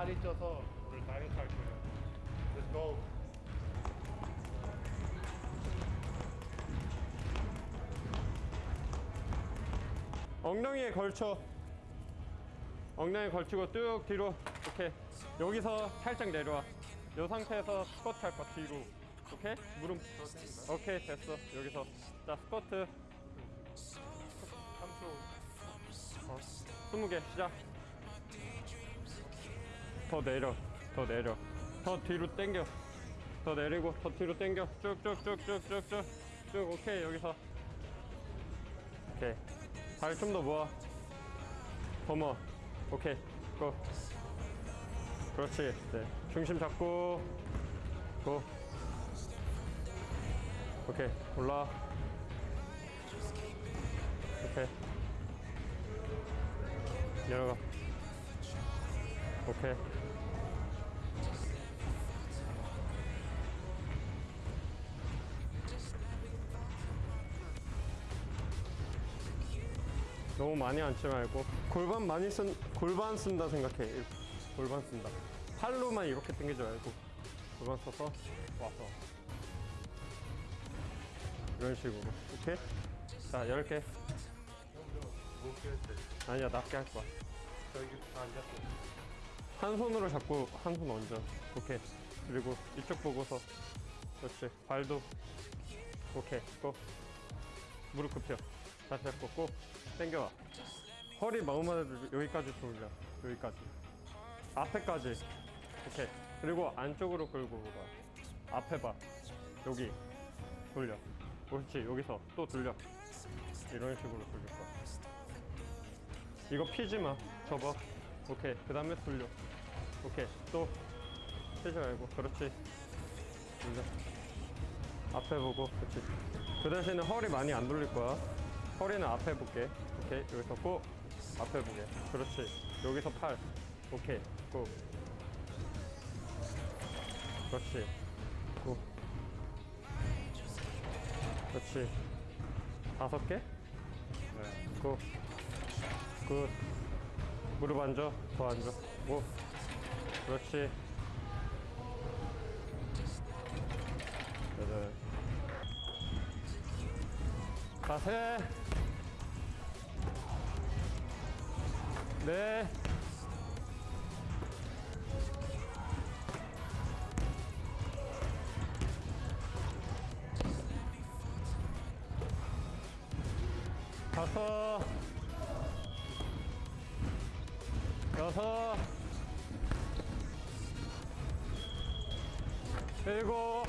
살이 쪄서 오늘 다이어트 할 거예요. Let's go. 엉덩이에 걸쳐 엉덩이에 걸치고 쭉 뒤로 이렇게 여기서 살짝 내려와 이 상태에서 스쿼트 할 거야 뒤로 오케이? 무릎 오케이 됐어 여기서 자 스쿼트 3초. 어, 20개 시작 더 내려 더 내려. 더 뒤로 당겨. 더 내리고 더 뒤로 당겨. 쭉쭉쭉쭉쭉쭉. 쭉 오케이 여기서. 오케이. 다리 좀더 모아. 더 모아 오케이 고. 그렇지. 네. 중심 잡고 고. 오케이 올라. 오케이. 내려가 오케이 너무 많이 앉지 말고 골반 많이 쓴 골반 쓴다 생각해. 골반 쓴다 팔로만 이렇게 당기지 말고 골반 써서 와서 이런 식으로 오케이 자 10개 무겁게 했대. 아니야 낮게 할 거야 저 여기 다 앉았어. 한 손으로 잡고 한 손 얹어. 오케이. 그리고 이쪽 보고서. 그렇지. 발도 오케이. 고 무릎 굽혀. 다시 잡고 꼭 당겨와 허리 마음만 여기까지 돌려. 여기까지. 앞에까지. 오케이. 그리고 안쪽으로 끌고 가. 앞에 봐. 여기. 돌려. 그렇지. 여기서 또 돌려. 이런 식으로 돌릴 거야. 이거 피지 마. 접어. 오케이. 그 다음에 돌려 오케이 또 피지 말고 그렇지. 돌려 앞에 보고 그렇지. 그 대신에 허리 많이 안 돌릴 거야. 허리는 앞에 볼게. 오케이 여기서 꼭 앞에 보게. 그렇지. 여기서 팔. 오케이 꼭 그렇지. 꼭 그렇지. 다섯 개? 네, 꼭 good. 무릎 앉아. 더 앉아. 오. 그렇지. 여덟. 자세. 네. 다섯. 여섯 일곱.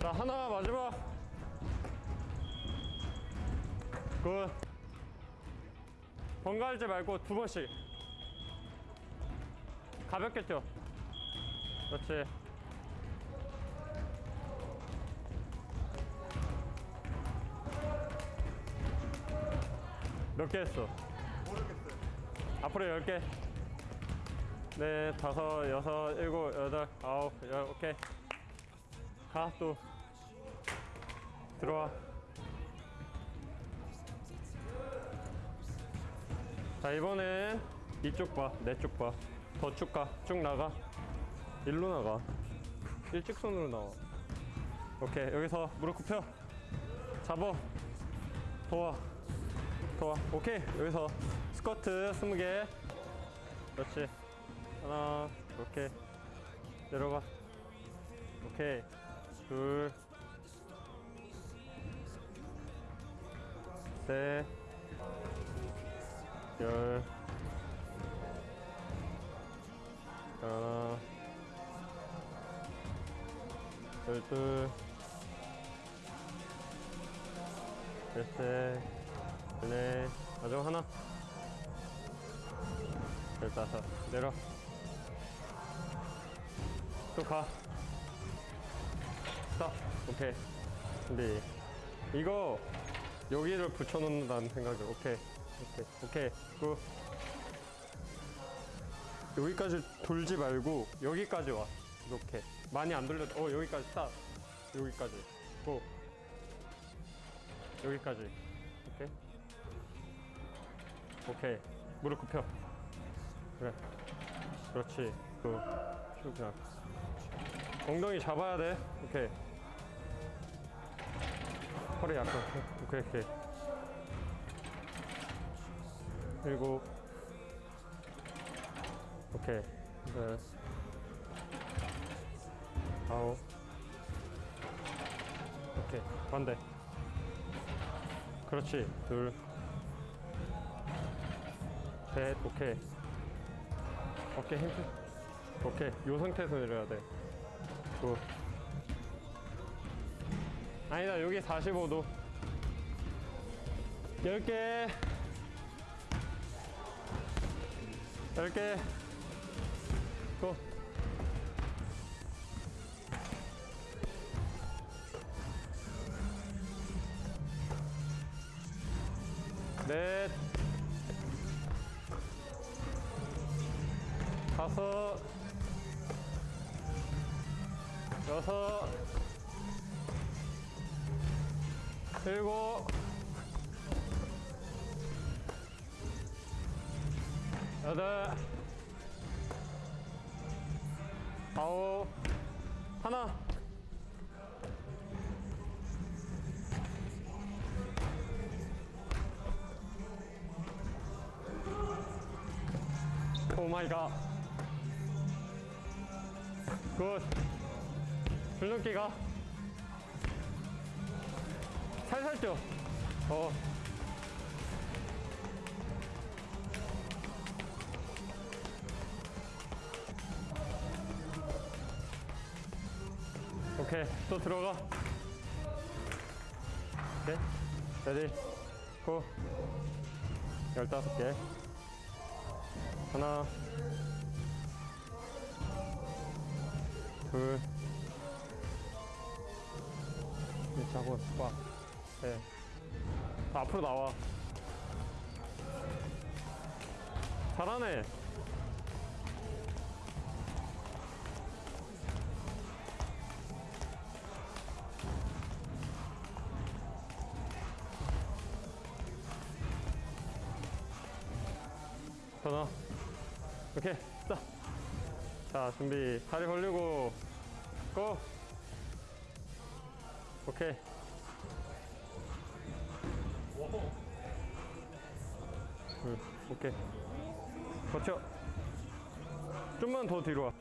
자 하나 마지막. 굿. 번갈지 말고 두 번씩. 뛰어. 그렇지 몇 개 했어? 모르겠어요. 앞으로 10개. 네, 다섯, 여섯, 일곱, 여덟, 아홉, 열, 오케이. 가, 또. 들어와. 자, 이번엔 이쪽 봐, 내 쪽 봐. 더 쭉 가, 쭉 나가. 일로 나가. 일직선으로 나와. 오케이, 여기서 무릎 굽혀. 잡어. 도와. 좋아. 오케이. 여기서 스쿼트 20개. 그렇지. 하나 이렇게 내려가. 오케이. 둘 셋 열 하나. 열둘. 열셋 네, 마지막 하나. 열다섯. 내려. 또 가. Stop. 오케이. 근데 이거 여기를 붙여놓는다는 생각이 오케이. 오케이. 오케이. Good. 여기까지 돌지 말고 여기까지 와. 이렇게. 많이 안 돌려. 어, 여기까지 스탑. 여기까지. 고. 여기까지. 오케이. 오케이. 무릎 굽혀. 그래. 그렇지. 그, 쭉 그냥. 엉덩이 잡아야 돼. 오케이. 허리 약간. 오케이, 오케이. 그리고, 오케이. 네. 아홉. 오케이. 반대. 그렇지. 둘. 셋. 오케이. 어깨 힘. 줘. 오케이. 요 상태에서 내려야 돼. Good. 아니다. 여기 45도. 10개. 10개. 고. 넷. 다섯. 여섯. 일곱. 여덟. 아홉. 하나. 오 마이 갓. 굿. 줄넘기 가. 살살 뛰어. 어. 오케이. 또 들어가. 오케이. 레디. 고. 열다섯 개. 하나, 둘, 셋, 잡고 와, 네. 앞으로 나와. 잘하네. 더 나와. 오케이, 자. 자, 준비. 다리 벌리고, 고! 오케이. 둘, 오케이. 버텨. 좀만 더 뒤로 와.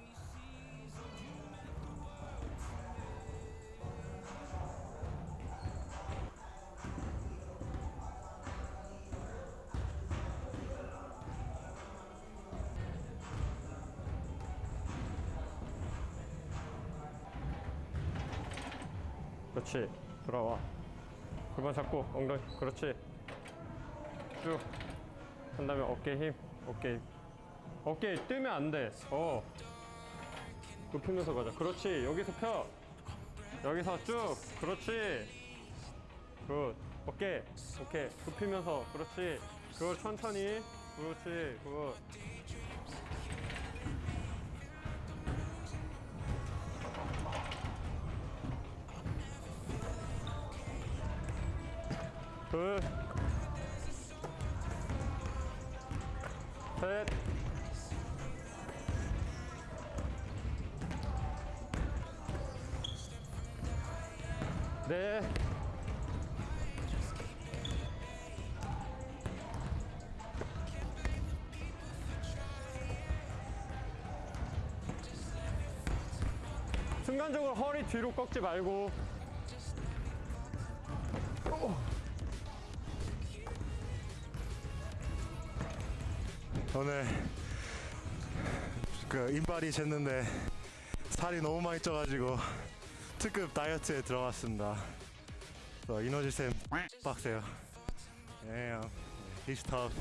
그렇지. 돌아와. 골반 잡고 엉덩이. 그렇지. 쭉. 한 다음에 어깨 힘. 어깨 힘. 어깨 뜨면 안 돼. 어. 눕히면서 가자. 그렇지. 여기서 펴. 여기서 쭉. 그렇지. Good. 어깨. 오케이. 눕히면서. 그렇지. 그걸 천천히. 그렇지. Good. 둘, 셋, 넷, 순간적으로 허리 뒤로 꺾지 말고 오늘 그 인발이 쟀는데 살이 너무 많이 쪄가지고 특급 다이어트에 들어갔습니다. 어, 이너지 쌤 빡세요. 예, 형. He's tough.